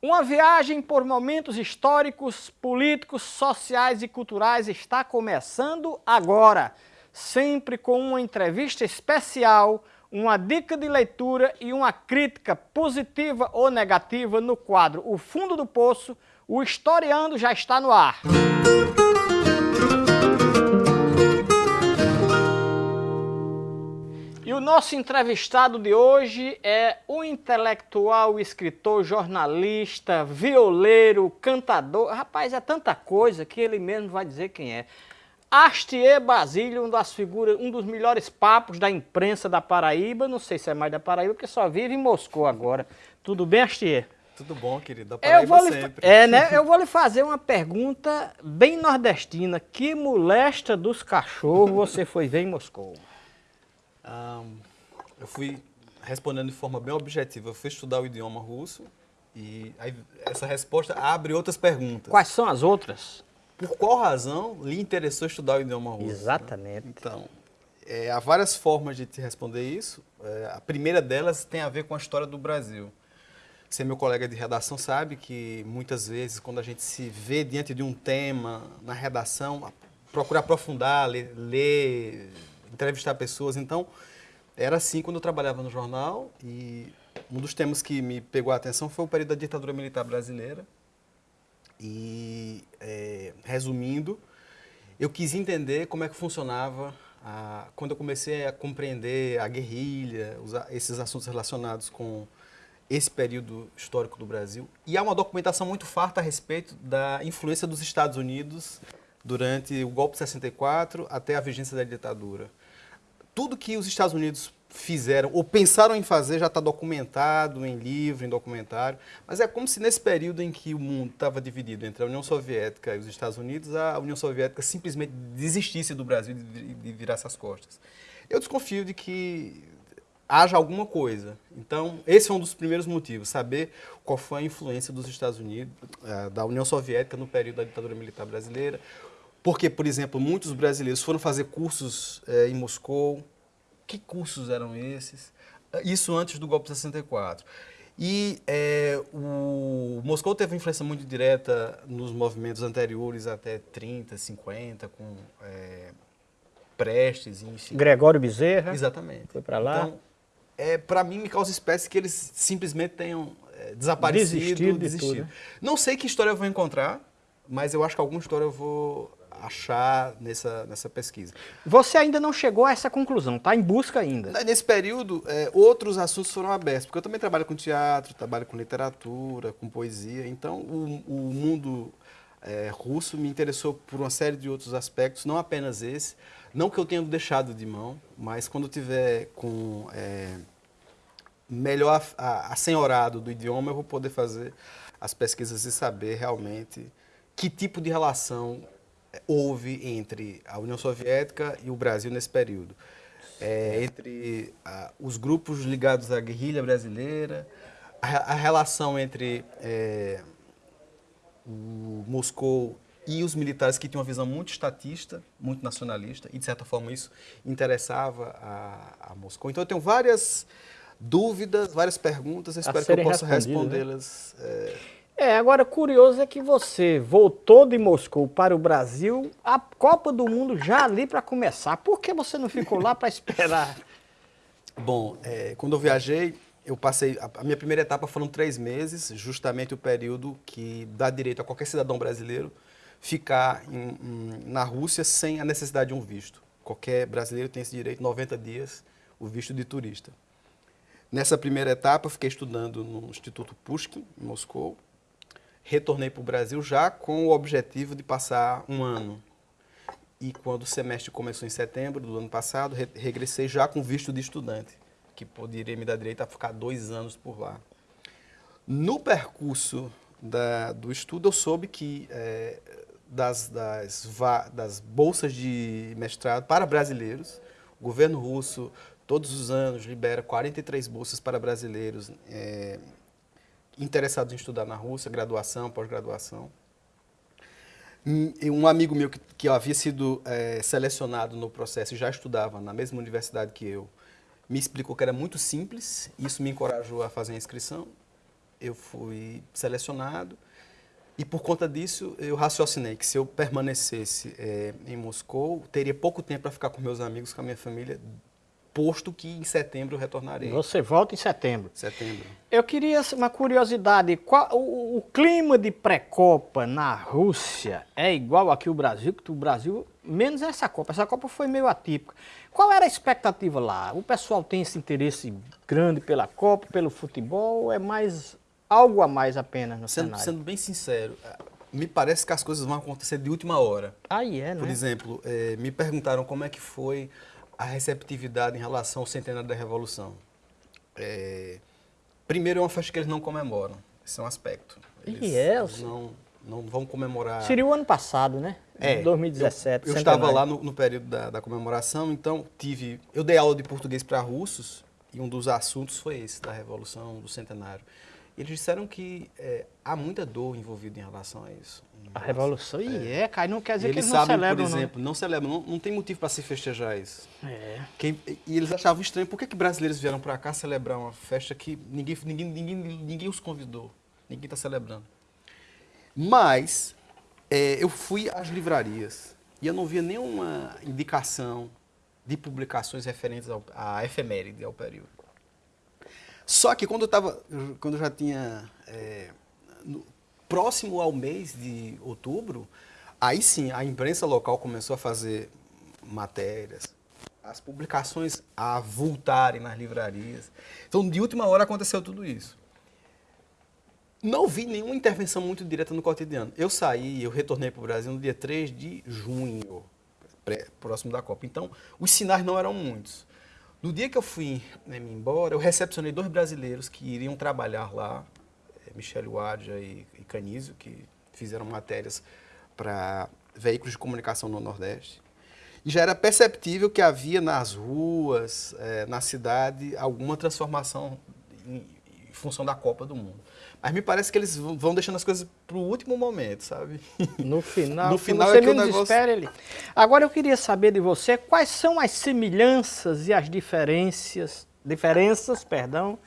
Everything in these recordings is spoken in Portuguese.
Uma viagem por momentos históricos, políticos, sociais e culturais está começando agora, sempre com uma entrevista especial, uma dica de leitura e uma crítica positiva ou negativa no quadro O Fundo do Poço, o Historiando já está no ar. O nosso entrevistado de hoje é o intelectual, escritor, jornalista, violeiro, cantador. Rapaz, é tanta coisa que ele mesmo vai dizer quem é. Astier Basílio, um, das figuras, um dos melhores papos da imprensa da Paraíba. Não sei se é mais da Paraíba, porque só vive em Moscou agora. Tudo bem, Astier? Tudo bom, querido. Da Paraíba eu vou sempre. É, né? Eu vou lhe fazer uma pergunta bem nordestina. Que molesta dos cachorros você foi ver em Moscou? Um, eu fui respondendo de forma bem objetiva. Eu fui estudar o idioma russo e essa resposta abre outras perguntas. Quais são as outras? Por qual razão lhe interessou estudar o idioma russo? Exatamente. Né? Então, é, há várias formas de te responder isso. É, a primeira delas tem a ver com a história do Brasil. Você, meu colega de redação, sabe que muitas vezes, quando a gente se vê diante de um tema na redação, procura aprofundar, ler, ler entrevistar pessoas. Então, era assim quando eu trabalhava no jornal e um dos temas que me pegou a atenção foi o período da ditadura militar brasileira. E, é, resumindo, eu quis entender como é que funcionava a, quando eu comecei a compreender a guerrilha, os, esses assuntos relacionados com esse período histórico do Brasil. E há uma documentação muito farta a respeito da influência dos Estados Unidos durante o golpe de 64 até a vigência da ditadura tudo que os Estados Unidos fizeram ou pensaram em fazer já está documentado em livro, em documentário, mas é como se nesse período em que o mundo estava dividido entre a União Soviética e os Estados Unidos, a União Soviética simplesmente desistisse do Brasil e virasse as costas. Eu desconfio de que haja alguma coisa. Então, esse é um dos primeiros motivos, saber qual foi a influência dos Estados Unidos, eh, da União Soviética no período da ditadura militar brasileira, porque, por exemplo, muitos brasileiros foram fazer cursos é, em Moscou. Que cursos eram esses? Isso antes do golpe de 64. E é, o Moscou teve influência muito direta nos movimentos anteriores até 30, 50, com é, Prestes, enfim. Gregório Bezerra. Exatamente. Foi para lá. Então, é, para mim, me causa espécie que eles simplesmente tenham é, desaparecido, desistido. desistido. Tudo, né? Não sei que história eu vou encontrar, mas eu acho que alguma história eu vou achar nessa, nessa pesquisa. Você ainda não chegou a essa conclusão, está em busca ainda? Nesse período, é, outros assuntos foram abertos, porque eu também trabalho com teatro, trabalho com literatura, com poesia, então o, o mundo é, russo me interessou por uma série de outros aspectos, não apenas esse, não que eu tenha deixado de mão, mas quando eu tiver com é, melhor assenhorado do idioma, eu vou poder fazer as pesquisas e saber realmente que tipo de relação houve entre a União Soviética e o Brasil nesse período. É, entre ah, os grupos ligados à guerrilha brasileira, a, a relação entre é, o Moscou e os militares que tinham uma visão muito estatista, muito nacionalista, e de certa forma isso interessava a, a Moscou. Então eu tenho várias dúvidas, várias perguntas, espero que eu possa né? respondê-las. Né? É, é, agora curioso é que você voltou de Moscou para o Brasil, a Copa do Mundo já ali para começar. Por que você não ficou lá para esperar? Bom, é, quando eu viajei, eu passei, a minha primeira etapa foram três meses, justamente o período que dá direito a qualquer cidadão brasileiro ficar em, em, na Rússia sem a necessidade de um visto. Qualquer brasileiro tem esse direito, 90 dias, o visto de turista. Nessa primeira etapa, eu fiquei estudando no Instituto Pushkin, em Moscou, retornei para o Brasil já com o objetivo de passar um ano. E quando o semestre começou em setembro do ano passado, re regressei já com visto de estudante, que poderia me dar direito a ficar dois anos por lá. No percurso da, do estudo, eu soube que é, das, das, das bolsas de mestrado para brasileiros, o governo russo, todos os anos, libera 43 bolsas para brasileiros é, interessados em estudar na Rússia, graduação, pós-graduação. Um amigo meu que, que havia sido é, selecionado no processo e já estudava na mesma universidade que eu, me explicou que era muito simples, isso me encorajou a fazer a inscrição. eu fui selecionado e por conta disso eu raciocinei que se eu permanecesse é, em Moscou, teria pouco tempo para ficar com meus amigos, com a minha família, posto que em setembro eu retornarei. Você volta em setembro. Setembro. Eu queria uma curiosidade, qual, o, o clima de pré-copa na Rússia é igual aqui o Brasil, que o Brasil, menos essa Copa, essa Copa foi meio atípica. Qual era a expectativa lá? O pessoal tem esse interesse grande pela Copa, pelo futebol, ou é mais algo a mais apenas no sendo, cenário? Sendo bem sincero, me parece que as coisas vão acontecer de última hora. Aí é, né? Por exemplo, é, me perguntaram como é que foi a receptividade em relação ao centenário da Revolução. É, primeiro, é uma festa que eles não comemoram. Esse é um aspecto. Eles, e é? Eles não, não vão comemorar. Seria o ano passado, né? É. 2017. Eu, eu estava lá no, no período da, da, comemoração, então tive. Eu dei aula de português para russos e um dos assuntos foi esse, da Revolução, do Centenário. Eles disseram que é, há muita dor envolvida em relação a isso. A revolução, e é, é cara, não quer dizer eles que eles sabem, não celebram, por exemplo, não, não celebram, não, não tem motivo para se festejar isso. É. Quem, e eles achavam estranho, por que, que brasileiros vieram para cá celebrar uma festa que ninguém, ninguém, ninguém, ninguém os convidou, ninguém está celebrando. Mas, é, eu fui às livrarias e eu não via nenhuma indicação de publicações referentes ao, à efeméride, ao período. Só que quando eu estava, quando eu já tinha, é, no, próximo ao mês de outubro, aí sim a imprensa local começou a fazer matérias, as publicações a voltarem nas livrarias. Então, de última hora aconteceu tudo isso. Não vi nenhuma intervenção muito direta no cotidiano. Eu saí, eu retornei para o Brasil no dia 3 de junho, próximo da Copa. Então, os sinais não eram muitos. No dia que eu fui né, me embora, eu recepcionei dois brasileiros que iriam trabalhar lá, Michele Wadja e, e que fizeram matérias para veículos de comunicação no Nordeste. E já era perceptível que havia nas ruas, é, na cidade, alguma transformação em, em função da Copa do Mundo. Mas me parece que eles vão deixando as coisas para o último momento, sabe? No final, no final é que o negócio... espera ele. Agora eu queria saber de você quais são as semelhanças e as diferenças, diferenças, perdão,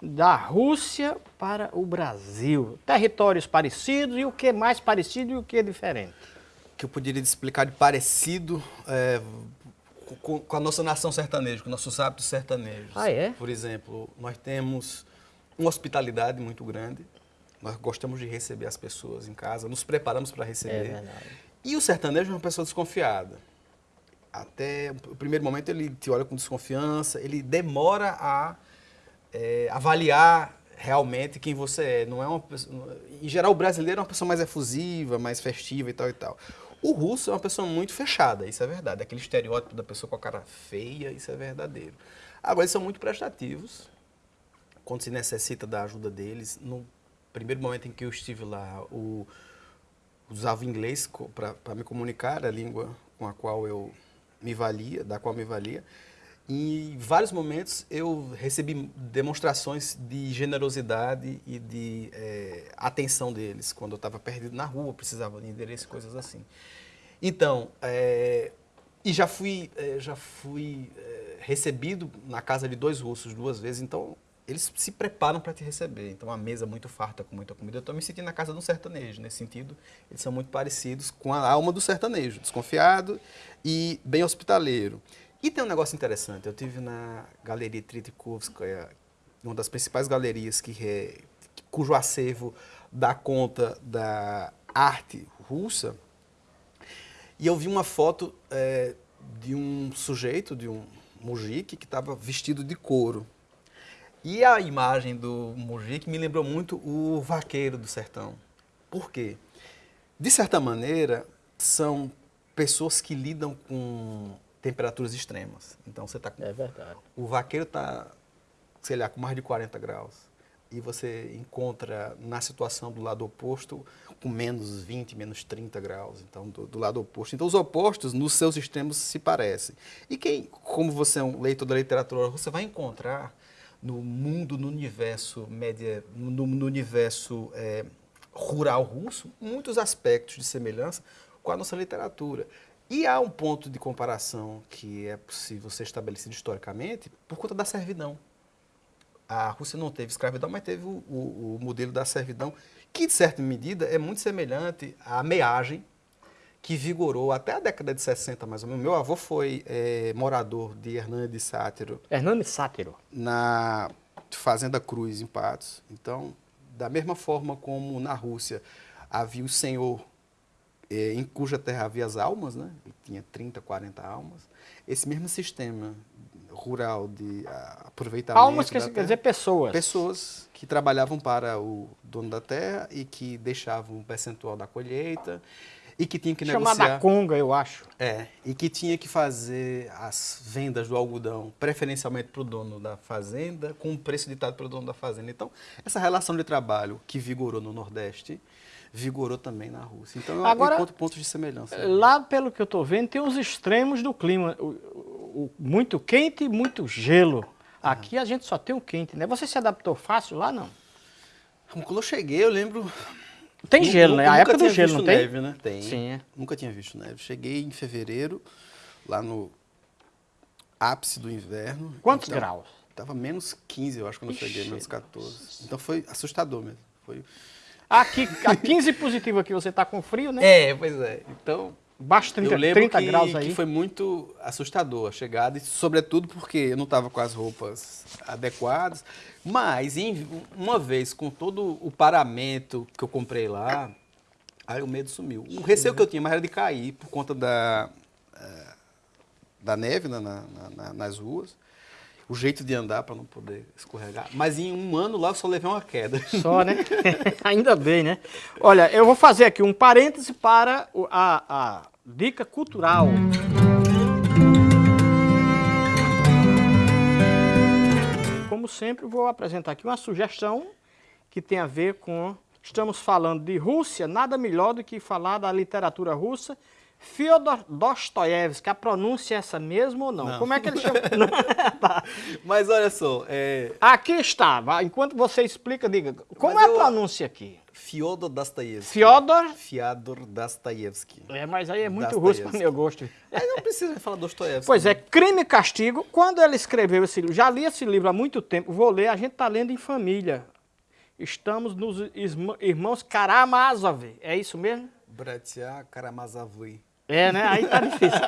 da Rússia para o Brasil. Territórios parecidos e o que é mais parecido e o que é diferente. O que eu poderia explicar de parecido é, com, com, a nossa nação sertaneja, com nossos hábitos sertanejos. Ah, é? Por exemplo, nós temos uma hospitalidade muito grande. Nós gostamos de receber as pessoas em casa, nos preparamos para receber. É verdade. E o sertanejo é uma pessoa desconfiada. Até o primeiro momento ele te olha com desconfiança, ele demora a é, avaliar realmente quem você é. Não é uma pessoa, em geral, o brasileiro é uma pessoa mais efusiva, mais festiva e tal e tal. O russo é uma pessoa muito fechada, isso é verdade. Aquele estereótipo da pessoa com a cara feia, isso é verdadeiro. Agora, eles são muito prestativos, quando se necessita da ajuda deles. No primeiro momento em que eu estive lá, o, usava inglês para me comunicar, a língua com a qual eu me valia, da qual me valia. Em vários momentos eu recebi demonstrações de generosidade e de é, atenção deles, quando eu estava perdido na rua, precisava de endereço, coisas assim. Então, é, e já fui, é, já fui recebido na casa de dois russos duas vezes, então eles se preparam para te receber. Então, a mesa muito farta, com muita comida. Eu estou me sentindo na casa de um sertanejo. Nesse sentido, eles são muito parecidos com a alma do sertanejo, desconfiado e bem hospitaleiro. E tem um negócio interessante. Eu tive na Galeria Tritikovskaya, uma das principais galerias que é, cujo acervo dá conta da arte russa. E eu vi uma foto é, de um sujeito, de um mujik, que estava vestido de couro. E a imagem do Mujik me lembrou muito o vaqueiro do sertão. Por quê? De certa maneira, são pessoas que lidam com temperaturas extremas. Então você está com... É verdade. O vaqueiro está, sei lá, com mais de 40 graus. E você encontra na situação do lado oposto com menos 20, menos 30 graus. Então, do, do lado oposto. Então, os opostos, nos seus extremos, se parecem. E quem, como você é um leitor da literatura, você vai encontrar no mundo, no universo média, no, no universo é, rural russo, muitos aspectos de semelhança com a nossa literatura. E há um ponto de comparação que é possível ser estabelecido historicamente por conta da servidão. a Rússia não teve escravidão, mas teve o, o, o modelo da servidão, que, de certa medida, é muito semelhante à meagem que vigorou até a década de 60, mais ou menos. Meu avô foi é, morador de Hernani de Sátiro. Hernani Sátiro. Na Fazenda Cruz, em Patos. Então, da mesma forma como na Rússia havia o senhor é, em cuja terra havia as almas, né? Ele tinha 30, 40 almas. Esse mesmo sistema rural de aproveitamento. Almas quer, quer dizer pessoas. Pessoas que trabalhavam para o dono da terra e que deixavam um percentual da colheita e que tinha que Chamada negociar. Chamada conga, eu acho. É, e que tinha que fazer as vendas do algodão preferencialmente para o dono da fazenda, com o preço ditado pelo dono da fazenda. Então, essa relação de trabalho que vigorou no Nordeste, vigorou também na Rússia. Então, Agora, eu encontro pontos de semelhança. Lá, pelo que eu estou vendo, tem os extremos do clima. O, o, muito quente e muito gelo. Aqui a gente só tem o quente, né? Você se adaptou fácil lá, não? Quando eu cheguei, eu lembro tem gelo, né? A época do gelo, não tem? neve, né? Tem. Sim. É. Nunca tinha visto neve. Cheguei em fevereiro, lá no ápice do inverno. Quantos então, graus? Tava menos 15, eu acho, quando Ixi, eu cheguei, menos 14. Então foi assustador mesmo. Foi... Aqui, a 15 positivo aqui, você tá com frio, né? É, pois é. Então, Baixo 30, eu lembro 30 que, graus aí. que foi muito assustador a chegada, e sobretudo porque eu não estava com as roupas adequadas. Mas, em, uma vez, com todo o paramento que eu comprei lá, aí o medo sumiu. O receio que eu tinha mais era de cair por conta da, eh, da neve na, na, na, nas ruas o jeito de andar para não poder escorregar. Mas em um ano lá eu só levei uma queda. Só, né? Ainda bem, né? Olha, eu vou fazer aqui um parêntese para a, a dica cultural. Como sempre, vou apresentar aqui uma sugestão que tem a ver com... Estamos falando de Rússia, nada melhor do que falar da literatura russa Fyodor Dostoiévski, a pronúncia é essa mesmo ou não? não. Como é que ele chama? tá. Mas olha só... É... Aqui está, enquanto você explica, diga, como mas é a eu... pronúncia aqui? Fyodor Dostoiévski. Fyodor? Fyodor Dostoiévski. É, mas aí é muito russo para meu gosto. Aí não precisa falar Dostoiévski. Pois é, Crime e Castigo, quando ele escreveu esse livro, já li esse livro há muito tempo, vou ler, a gente está lendo em família. Estamos nos irmãos Karamazov, é isso mesmo? Bratia Karamazovui. É, né? Aí tá difícil.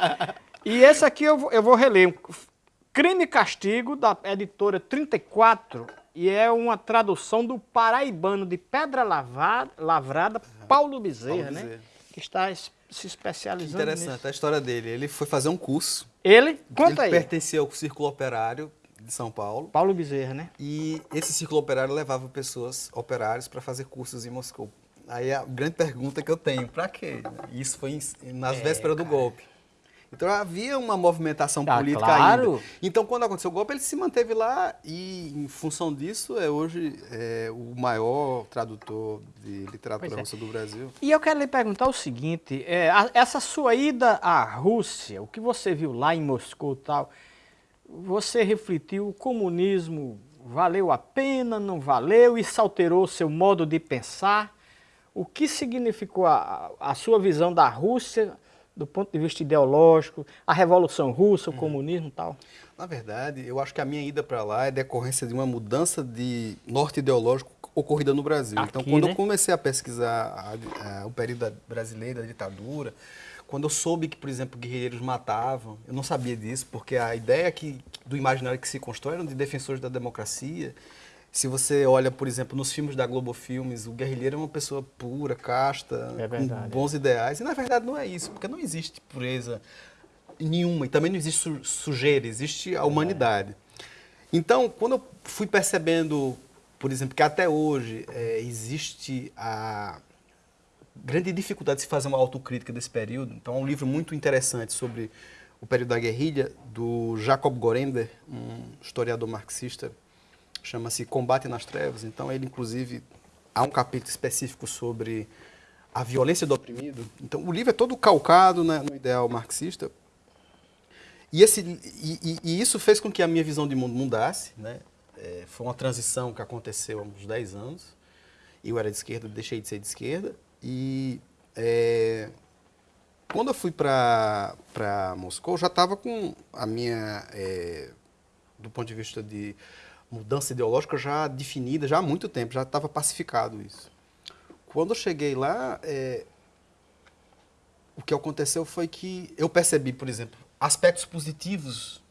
E esse aqui eu, eu vou reler. Crime e Castigo, da editora 34, e é uma tradução do paraibano de Pedra Lavrada, Lavrada Paulo Bezerra, Paulo né? Que está se especializando Interessante nisso. a história dele. Ele foi fazer um curso. Ele? Conta ele aí. pertencia ao Círculo Operário de São Paulo. Paulo Bezerra, né? E esse Círculo Operário levava pessoas, operários, para fazer cursos em Moscou. Aí a grande pergunta que eu tenho, para quê? Isso foi nas é, vésperas do golpe. Então havia uma movimentação tá, política claro. ainda. Então quando aconteceu o golpe, ele se manteve lá e em função disso é hoje é, o maior tradutor de literatura é. russa do Brasil. E eu quero lhe perguntar o seguinte, é, a, essa sua ida à Rússia, o que você viu lá em Moscou e tal, você refletiu o comunismo valeu a pena, não valeu, isso alterou seu modo de pensar? O que significou a, a sua visão da Rússia do ponto de vista ideológico, a Revolução Russa, o uhum. comunismo e tal? Na verdade, eu acho que a minha ida para lá é decorrência de uma mudança de norte ideológico ocorrida no Brasil. Aqui, então, quando né? eu comecei a pesquisar a, a, o período brasileiro, da ditadura, quando eu soube que, por exemplo, guerreiros matavam, eu não sabia disso, porque a ideia que, do imaginário que se constrói era de defensores da democracia, se você olha, por exemplo, nos filmes da Globo Filmes, o guerrilheiro é uma pessoa pura, casta, é com bons ideais. E na verdade não é isso, porque não existe pureza nenhuma e também não existe sujeira, existe a humanidade. Então, quando eu fui percebendo, por exemplo, que até hoje é, existe a grande dificuldade de se fazer uma autocrítica desse período, então é um livro muito interessante sobre o período da guerrilha, do Jacob Gorender, um historiador marxista chama-se Combate nas Trevas. Então, ele, inclusive, há um capítulo específico sobre a violência do oprimido. Então, o livro é todo calcado né, no ideal marxista. E, esse, e, e, isso fez com que a minha visão de mundo mudasse. Né? É, foi uma transição que aconteceu há uns 10 anos. Eu era de esquerda, deixei de ser de esquerda. E é, quando eu fui para Moscou, já estava com a minha, é, do ponto de vista de mudança ideológica já definida já há muito tempo, já estava pacificado isso. Quando eu cheguei lá, é, o que aconteceu foi que eu percebi, por exemplo, aspectos positivos,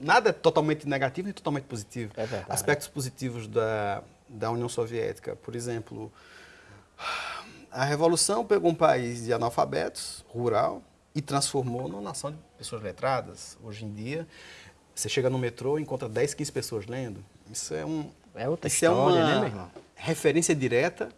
nada é totalmente negativo nem totalmente positivo. É verdade. Aspectos positivos da, da União Soviética, por exemplo, a Revolução pegou um país de analfabetos, rural, e transformou numa nação de pessoas letradas. Hoje em dia, você chega no metrô e encontra 10, 15 pessoas lendo. Isso é um. É outra isso história, é uma né, meu irmão? referência direta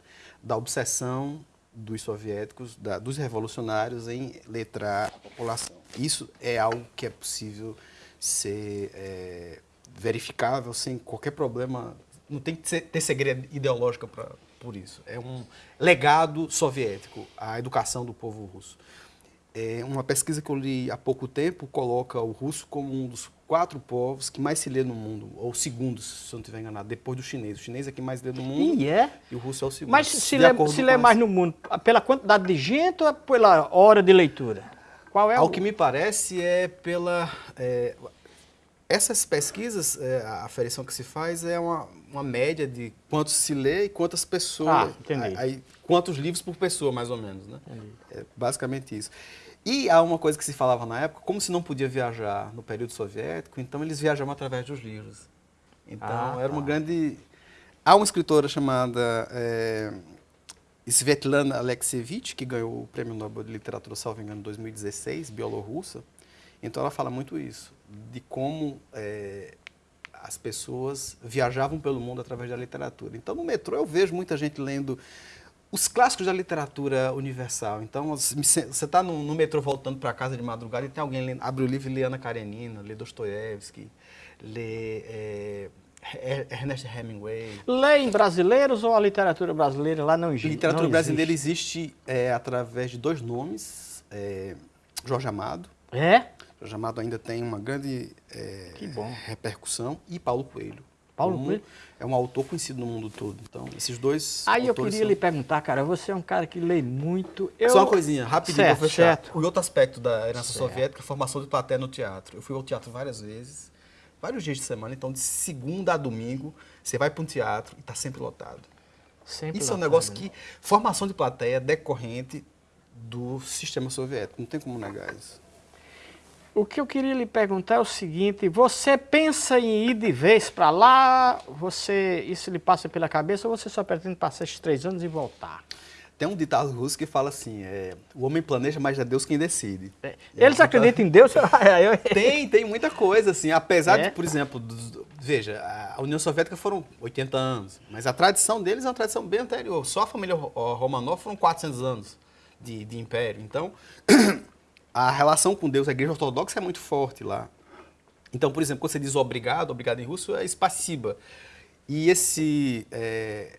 da obsessão dos soviéticos, da- dos revolucionários em letrar a população. Isso é algo que é possível ser é, verificável sem qualquer problema. Não tem que ter segredo ideológico pra, por isso. É um legado soviético, a educação do povo russo. É, uma pesquisa que eu li há pouco tempo coloca o russo como um dos quatro povos que mais se lê no mundo, ou segundo, se eu não estiver enganado, depois do chinês. O chinês é quem mais lê no mundo E é. e o russo é o segundo. Mas se lê, se lê mais no mundo, pela quantidade de gente ou pela hora de leitura? Qual é Ao o... que me parece é pela... é, essas pesquisas, é, a aferição que se faz é uma, uma média de quantos se lê e quantas pessoas... Ah, entendi. Aí, quantos livros por pessoa, mais ou menos, né? É basicamente isso. E há uma coisa que se falava na época, como se não podia viajar no período soviético, então eles viajavam através dos livros. Então, Ah, era uma tá. grande... Há uma escritora chamada é, Svetlana Alexievich, que ganhou o Prêmio Nobel de Literatura, salvo engano, em 2016, bielorrussa. Então, ela fala muito isso, de como é, as pessoas viajavam pelo mundo através da literatura. Então, no metrô, eu vejo muita gente lendo os clássicos da literatura universal. Então, você está no, no metrô voltando para casa de madrugada e tem alguém lendo, abre o livro e lê Ana Karenina, lê Dostoiévski, lê é, Er- Ernest Hemingway. Lê em brasileiros ou a literatura brasileira lá não existe? Literatura não brasileira existe? existe é, através de dois nomes, é, Jorge Amado. É? Jorge Amado ainda tem uma grande repercussão e Paulo Coelho. Paulo Um- Coelho? É um autor conhecido no mundo todo. Então, esses dois Aí eu queria são- lhe perguntar, cara, você é um cara que lê muito. Eu... Só uma coisinha, rapidinho certo, fechar. certo. O outro aspecto da herança Certo. soviética é a formação de plateia no teatro. Eu fui ao teatro várias vezes, vários dias de semana, então de segunda a domingo, você vai para um teatro e está sempre lotado. Sempre Isso é um lotado, negócio né? que. Formação de plateia é decorrente do sistema soviético. Não tem como negar isso. O que eu queria lhe perguntar é o seguinte: você pensa em ir de vez para lá? Você isso lhe passa pela cabeça ou você só pretende passar esses três anos e voltar? Tem um ditado russo que fala assim: é, o homem planeja, mas é Deus quem decide. É, É, Eles então- acreditam em Deus? Eu- Tem, tem muita coisa, assim. Apesar É? de, por exemplo, dos- veja, a União Soviética foram 80 anos, mas a tradição deles é uma tradição bem anterior. Só a família Romanov foram 400 anos de, de império. Então, a relação com Deus, a igreja ortodoxa é muito forte lá. Então, por exemplo, quando você diz obrigado, obrigado em russo é spassiba. E esse é,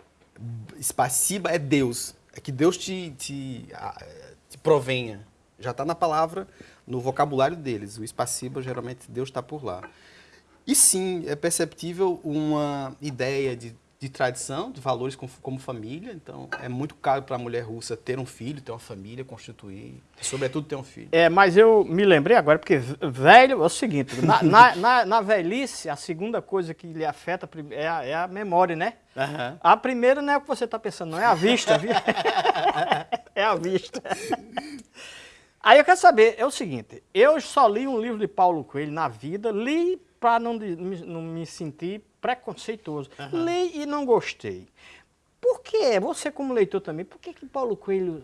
spassiba é Deus. É que Deus te, te, te provenha. Já está na palavra, no vocabulário deles. O spassiba, geralmente, Deus está por lá. E sim, é perceptível uma ideia de, de tradição, de valores como, como família. Então, é muito caro para a mulher russa ter um filho, ter uma família, constituir, sobretudo ter um filho. É, mas eu me lembrei agora, porque velho é o seguinte, na, na, na- na velhice, a segunda coisa que lhe afeta é a, é a memória, né? Aham. A primeira não é o que você está pensando, não é a vista, viu? é a vista. Aí eu quero saber, é o seguinte, eu só li um livro de Paulo Coelho na vida, li para não, não me sentir preconceituoso. Li e não gostei. Por que, você como leitor também, por que, que Paulo Coelho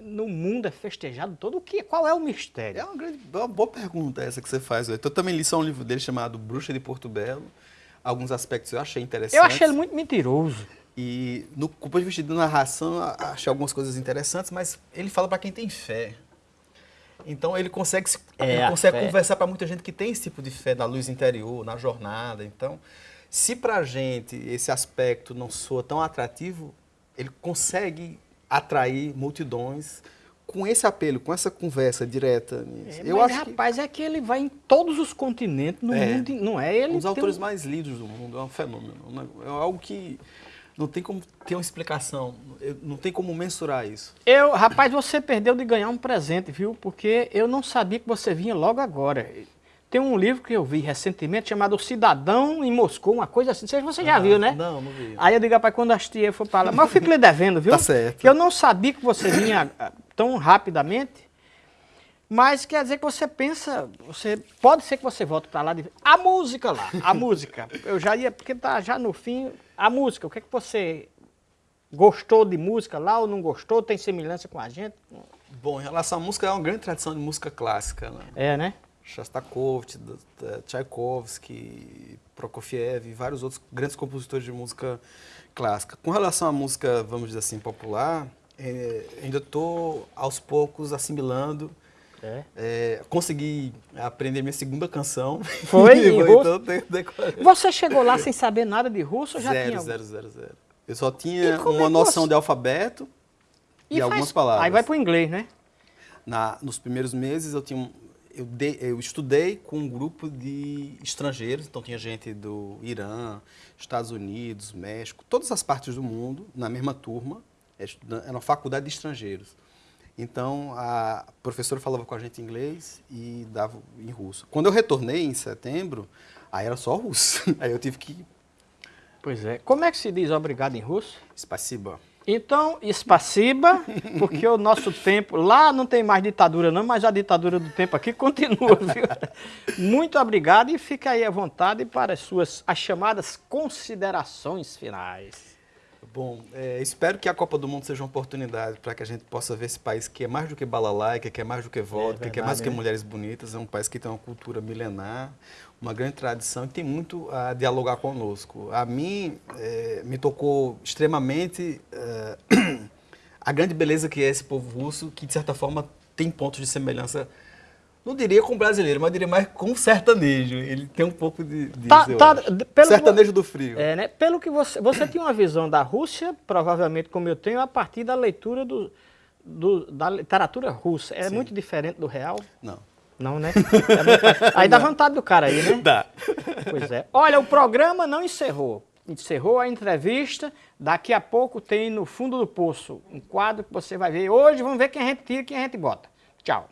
no mundo é festejado todo? O que, qual é o mistério? É uma, grande, é uma boa pergunta essa que você faz. Eu também li só um livro dele chamado Bruxa de Porto Belo. Alguns aspectos eu achei interessantes. Eu achei ele muito mentiroso. E no ponto de vista de narração, achei algumas coisas interessantes, mas ele fala para quem tem fé. Então ele consegue, se- É, ele consegue conversar para muita gente que tem esse tipo de fé da luz interior, na jornada. Então, se para a gente esse aspecto não soa tão atrativo, ele consegue atrair multidões com esse apelo, com essa conversa direta. É, Eu mas, acho que rapaz, é que ele vai em todos os continentes, no É. mundo, não é? Ele um dos autores um- mais lidos do mundo, é um fenômeno. neg- É algo que não tem como ter uma explicação, não tem como mensurar isso. Eu, rapaz, você perdeu de ganhar um presente, viu? Porque eu não sabia que você vinha logo agora. tem um livro que eu vi recentemente chamado O Cidadão em Moscou, uma coisa assim. Você já viu, né? Não, não vi. Aí eu digo, rapaz, quando assistir eu for pra lá. Mas eu fico lhe devendo, viu? Tá certo. Que eu não sabia que você vinha ah, tão rapidamente. Mas quer dizer que você pensa, você pode ser que você volte para lá de a música lá, a música. Eu já ia porque tá já no fim a música. O que é que você gostou de música lá ou não gostou? Tem semelhança com a gente? Bom, em relação à música, é uma grande tradição de música clássica, né? É, né? Shostakovich, Tchaikovsky, Prokofiev e vários outros grandes compositores de música clássica. Com relação à música, vamos dizer assim, popular, é, ainda estou aos poucos assimilando é. É, consegui aprender minha segunda canção. Foi em russo? Então, Você chegou lá sem saber nada de russo já zero, tinha? Zero, zero, zero. Eu só tinha uma é noção você... de alfabeto e, e algumas faz... palavras. Aí vai para o inglês, né? Na, nos primeiros meses eu tinha eu, de, eu estudei com um grupo de estrangeiros, então tinha gente do Irã, Estados Unidos, México, todas as partes do mundo, na mesma turma, era uma faculdade de estrangeiros. Então, a professora falava com a gente em inglês e dava em russo. Quando eu retornei em setembro, aí era só russo. Aí eu tive que... Pois é. Como é que se diz obrigado em russo? Spasiba. Então, espaciba, porque o nosso tempo... Lá não tem mais ditadura não, mas a ditadura do tempo aqui continua, viu? Muito obrigado e fica aí à vontade para as suas as chamadas considerações finais. Bom, é, espero que a Copa do Mundo seja uma oportunidade para que a gente possa ver esse país que é mais do que balalaica, que é mais do que vodka, é que é mais do que né? mulheres bonitas. É um país que tem uma cultura milenar, uma grande tradição e tem muito a dialogar conosco. A mim, é, me tocou extremamente é, a grande beleza que é esse povo russo, que de certa forma tem pontos de semelhança não diria com brasileiro, mas diria mais com sertanejo. Ele tem um pouco de, de tá, tá, pelo sertanejo do frio. É, né? Pelo que você, você tinha uma visão da Rússia, provavelmente como eu tenho, a partir da leitura do, do da literatura russa. É Sim. muito diferente do real? Não. Não, né? É. Aí dá vontade do cara aí, né? Dá. Pois é. Olha, o programa não encerrou. Encerrou a entrevista. Daqui a pouco tem no fundo do poço um quadro que você vai ver. Hoje vamos ver quem a gente tira e quem a gente bota. Tchau.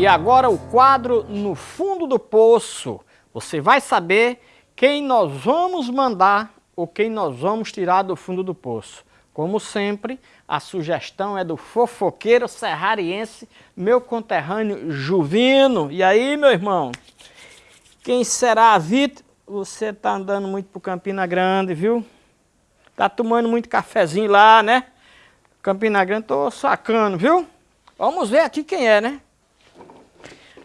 E agora o quadro No Fundo do Poço. Você vai saber quem nós vamos mandar ou quem nós vamos tirar do fundo do poço. Como sempre, a sugestão é do fofoqueiro serrariense, meu conterrâneo Juvino. E aí, meu irmão? Quem será a Vitor? Você tá andando muito pro Campina Grande, viu? Tá tomando muito cafezinho lá, né? Campina Grande, tô sacando, viu? Vamos ver aqui quem é, né?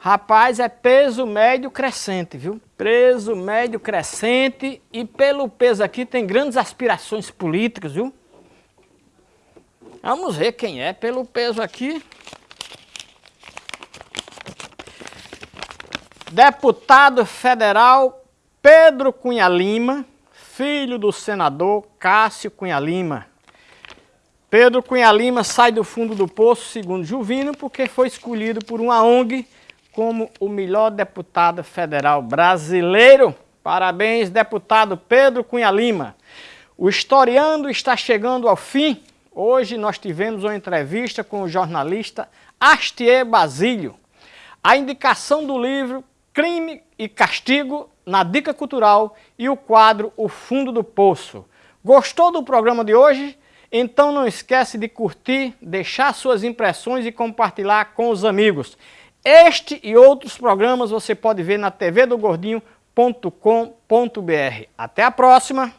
Rapaz, é peso médio crescente, viu? Peso médio crescente e pelo peso aqui tem grandes aspirações políticas, viu? Vamos ver quem é pelo peso aqui. Deputado federal Pedro Cunha Lima, filho do senador Cássio Cunha Lima. Pedro Cunha Lima sai do fundo do poço, segundo Juvino, porque foi escolhido por uma ONG como o melhor deputado federal brasileiro. Parabéns, deputado Pedro Cunha Lima. O Historiando está chegando ao fim. Hoje nós tivemos uma entrevista com o jornalista Astier Basílio. A indicação do livro Crime e Castigo na Dica Cultural e o quadro O Fundo do Poço. Gostou do programa de hoje? Então não esquece de curtir, deixar suas impressões e compartilhar com os amigos. Este e outros programas você pode ver na tvdogordinho.com.br. Até a próxima!